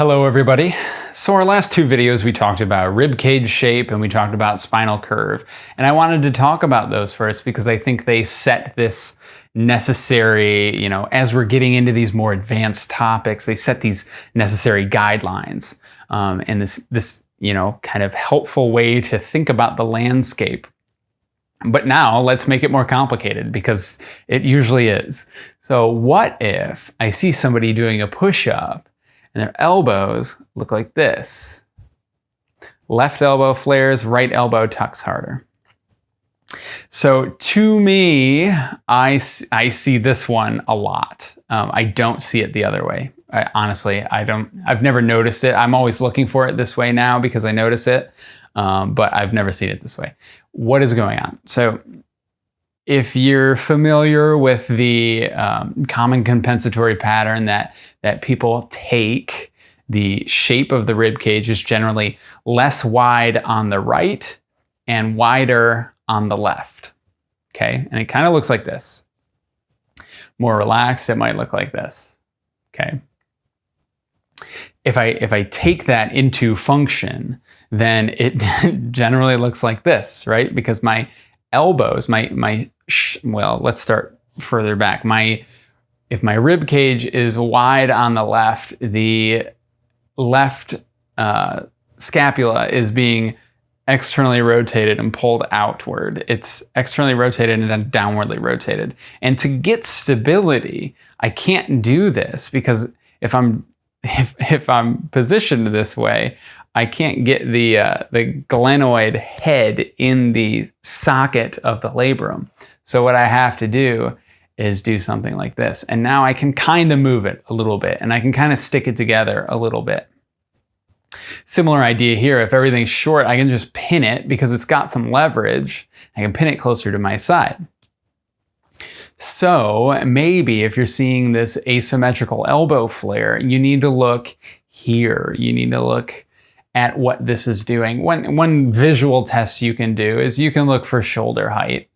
Hello everybody. So our last two videos we talked about rib cage shape and we talked about spinal curve. And I wanted to talk about those first because I think they set this necessary, you know, as we're getting into these more advanced topics, they set these necessary guidelines um, and this, this, you know, kind of helpful way to think about the landscape. But now let's make it more complicated because it usually is. So what if I see somebody doing a push-up and their elbows look like this. Left elbow flares, right elbow tucks harder. So to me, I, I see this one a lot. Um, I don't see it the other way. I, honestly, I don't, I've never noticed it. I'm always looking for it this way now because I notice it, um, but I've never seen it this way. What is going on? So if you're familiar with the um, common compensatory pattern that, that people take, the shape of the rib cage is generally less wide on the right and wider on the left. Okay, and it kind of looks like this. More relaxed, it might look like this. Okay. If I, if I take that into function, then it generally looks like this, right? Because my elbows, my, my well, let's start further back. My If my rib cage is wide on the left, the left uh, scapula is being externally rotated and pulled outward. It's externally rotated and then downwardly rotated. And to get stability, I can't do this because if I'm if, if I'm positioned this way, I can't get the, uh, the glenoid head in the socket of the labrum. So what I have to do is do something like this. And now I can kind of move it a little bit and I can kind of stick it together a little bit. Similar idea here, if everything's short, I can just pin it because it's got some leverage. I can pin it closer to my side. So maybe if you're seeing this asymmetrical elbow flare, you need to look here. You need to look at what this is doing. One, one visual test you can do is you can look for shoulder height.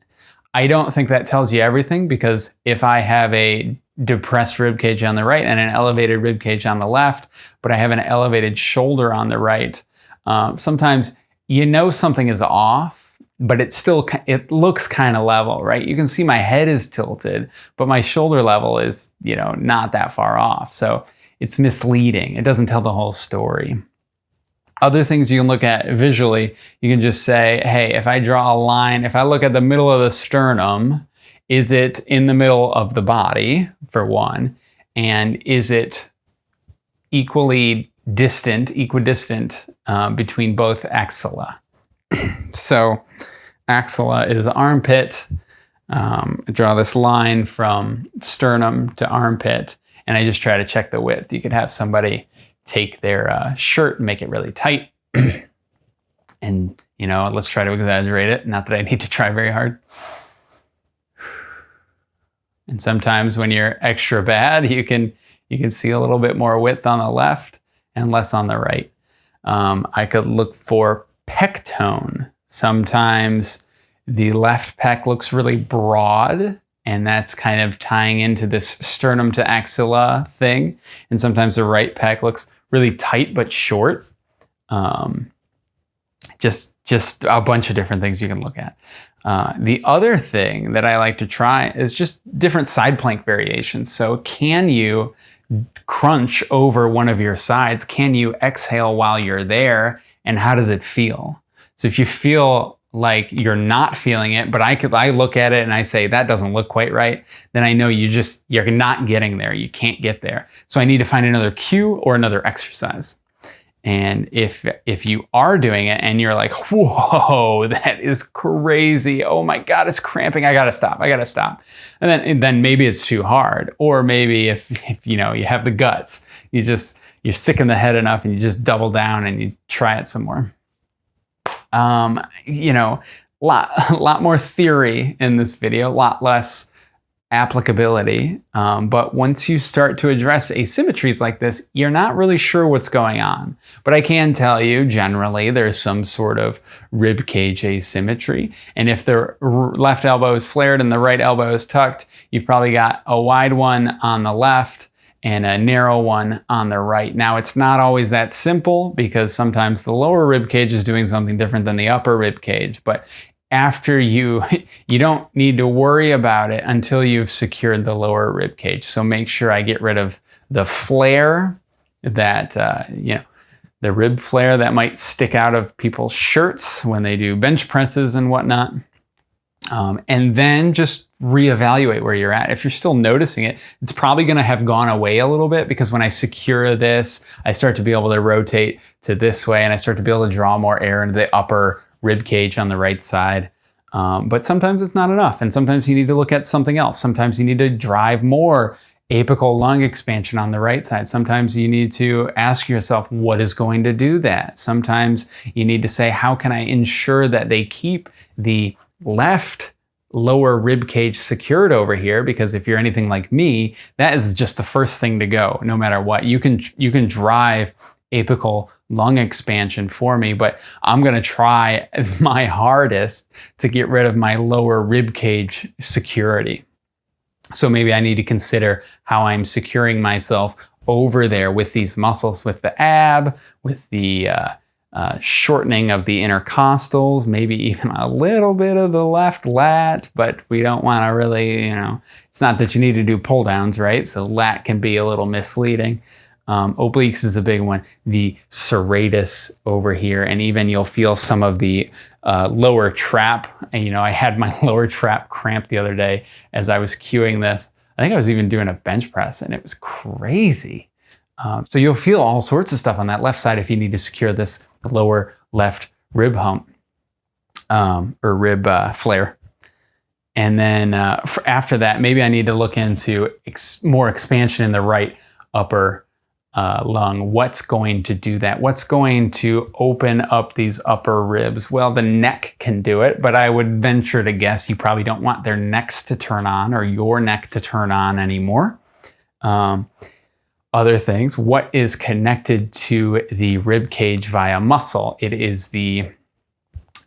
I don't think that tells you everything because if I have a depressed rib cage on the right and an elevated rib cage on the left, but I have an elevated shoulder on the right, um, sometimes you know something is off, but it still it looks kind of level, right? You can see my head is tilted, but my shoulder level is you know not that far off, so it's misleading. It doesn't tell the whole story. Other things you can look at visually, you can just say, hey, if I draw a line, if I look at the middle of the sternum, is it in the middle of the body, for one? And is it equally distant, equidistant um, between both axilla? so axilla is armpit. Um, draw this line from sternum to armpit, and I just try to check the width. You could have somebody take their uh, shirt and make it really tight. and, you know, let's try to exaggerate it. Not that I need to try very hard. And sometimes when you're extra bad, you can, you can see a little bit more width on the left and less on the right. Um, I could look for pec tone. Sometimes the left pec looks really broad and that's kind of tying into this sternum to axilla thing. And sometimes the right pec looks really tight but short. Um, just, just a bunch of different things you can look at. Uh, the other thing that I like to try is just different side plank variations. So can you crunch over one of your sides? Can you exhale while you're there? And how does it feel? So if you feel like you're not feeling it, but I could I look at it and I say that doesn't look quite right, then I know you just you're not getting there. You can't get there. So I need to find another cue or another exercise. And if if you are doing it and you're like, whoa, that is crazy. Oh my God, it's cramping. I gotta stop. I gotta stop. And then and then maybe it's too hard. Or maybe if, if you know you have the guts, you just you're sick in the head enough and you just double down and you try it some more um, you know, a lot, a lot more theory in this video, a lot less applicability. Um, but once you start to address asymmetries like this, you're not really sure what's going on. But I can tell you, generally, there's some sort of rib cage asymmetry. And if the left elbow is flared and the right elbow is tucked, you've probably got a wide one on the left and a narrow one on the right. Now it's not always that simple because sometimes the lower rib cage is doing something different than the upper rib cage, but after you, you don't need to worry about it until you've secured the lower rib cage. So make sure I get rid of the flare that, uh, you know, the rib flare that might stick out of people's shirts when they do bench presses and whatnot. Um, and then just reevaluate where you're at. If you're still noticing it, it's probably going to have gone away a little bit because when I secure this, I start to be able to rotate to this way and I start to be able to draw more air into the upper rib cage on the right side. Um, but sometimes it's not enough. And sometimes you need to look at something else. Sometimes you need to drive more apical lung expansion on the right side. Sometimes you need to ask yourself, what is going to do that? Sometimes you need to say, how can I ensure that they keep the left lower rib cage secured over here because if you're anything like me that is just the first thing to go no matter what. You can you can drive apical lung expansion for me but I'm going to try my hardest to get rid of my lower rib cage security. So maybe I need to consider how I'm securing myself over there with these muscles with the ab with the uh, uh, shortening of the intercostals, maybe even a little bit of the left lat, but we don't want to really, you know, it's not that you need to do pull downs, right? So lat can be a little misleading. Um, obliques is a big one. The serratus over here, and even you'll feel some of the uh, lower trap. And, you know, I had my lower trap cramp the other day as I was cueing this. I think I was even doing a bench press and it was crazy. Um, so you'll feel all sorts of stuff on that left side if you need to secure this lower left rib hump um, or rib uh, flare. And then uh, after that, maybe I need to look into ex more expansion in the right upper uh, lung. What's going to do that? What's going to open up these upper ribs? Well, the neck can do it, but I would venture to guess you probably don't want their necks to turn on or your neck to turn on anymore. Um, other things. What is connected to the rib cage via muscle? It is the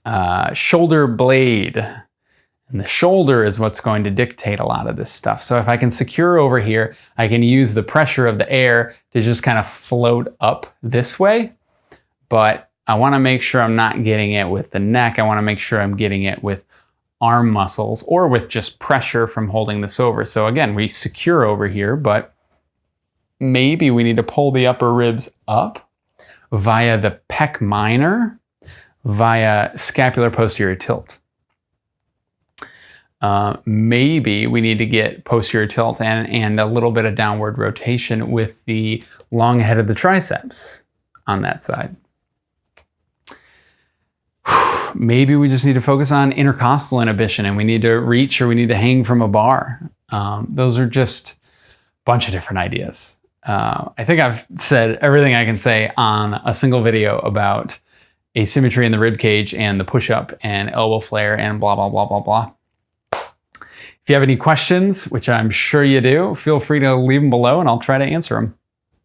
uh, shoulder blade. And the shoulder is what's going to dictate a lot of this stuff. So if I can secure over here, I can use the pressure of the air to just kind of float up this way. But I want to make sure I'm not getting it with the neck. I want to make sure I'm getting it with arm muscles or with just pressure from holding this over. So again, we secure over here, but maybe we need to pull the upper ribs up via the pec minor, via scapular posterior tilt. Uh, maybe we need to get posterior tilt and, and a little bit of downward rotation with the long head of the triceps on that side. Maybe we just need to focus on intercostal inhibition and we need to reach or we need to hang from a bar. Um, those are just a bunch of different ideas. Uh, I think I've said everything I can say on a single video about asymmetry in the rib cage and the push-up and elbow flare and blah, blah, blah, blah, blah. If you have any questions, which I'm sure you do, feel free to leave them below and I'll try to answer them.